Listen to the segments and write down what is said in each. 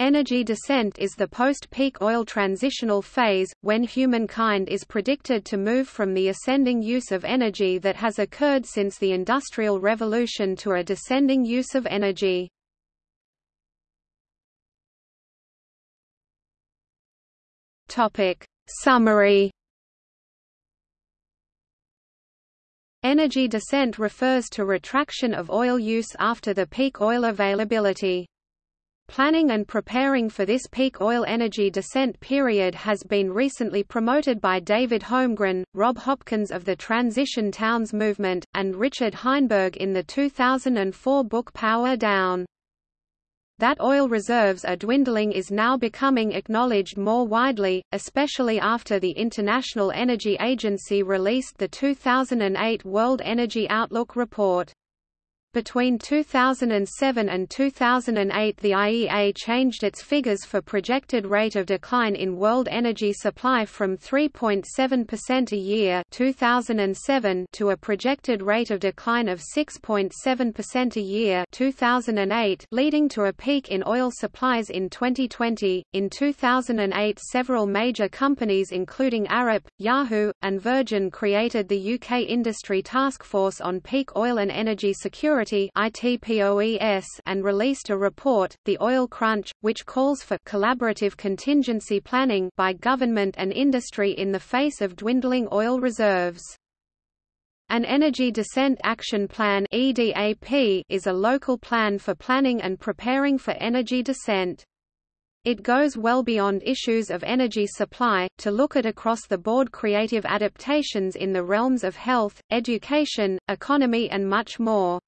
Energy descent is the post-peak oil transitional phase, when humankind is predicted to move from the ascending use of energy that has occurred since the Industrial Revolution to a descending use of energy. Summary Energy descent refers to retraction of oil use after the peak oil availability. Planning and preparing for this peak oil energy descent period has been recently promoted by David Holmgren, Rob Hopkins of the Transition Towns Movement, and Richard Heinberg in the 2004 book Power Down. That oil reserves are dwindling is now becoming acknowledged more widely, especially after the International Energy Agency released the 2008 World Energy Outlook report. Between 2007 and 2008 the IEA changed its figures for projected rate of decline in world energy supply from 3.7% a year 2007 to a projected rate of decline of 6.7% a year 2008 leading to a peak in oil supplies in 2020. In 2008 several major companies including Arup, Yahoo, and Virgin created the UK Industry Task Force on Peak Oil and Energy Security ITPOES and released a report, The Oil Crunch, which calls for collaborative contingency planning by government and industry in the face of dwindling oil reserves. An Energy Descent Action Plan EDAP is a local plan for planning and preparing for energy descent. It goes well beyond issues of energy supply, to look at across-the-board creative adaptations in the realms of health, education, economy and much more.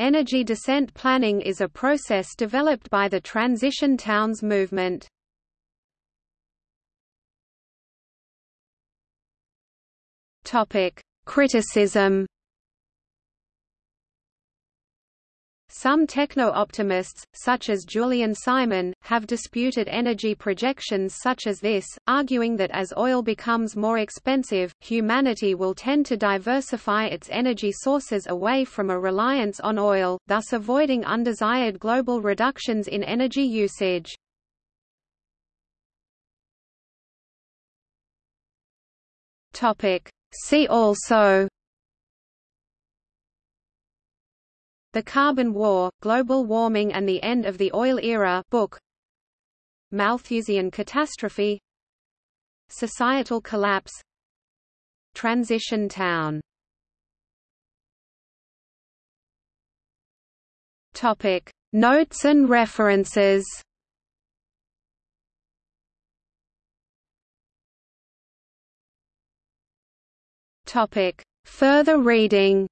Energy descent planning is a process developed by the Transition Towns movement. Criticism Some techno-optimists, such as Julian Simon, have disputed energy projections such as this, arguing that as oil becomes more expensive, humanity will tend to diversify its energy sources away from a reliance on oil, thus avoiding undesired global reductions in energy usage. See also The Carbon War, Global Warming and the End of the Oil Era book. Malthusian Catastrophe. Societal Collapse. Transition Town. Topic. Notes and references. Topic. Further reading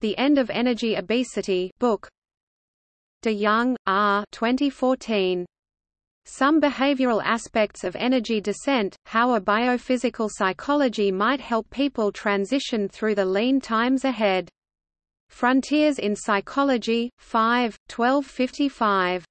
The End of Energy Obesity book De Young, R. 2014. Some Behavioral Aspects of Energy Descent, How a Biophysical Psychology Might Help People Transition Through the Lean Times Ahead. Frontiers in Psychology, 5, 1255.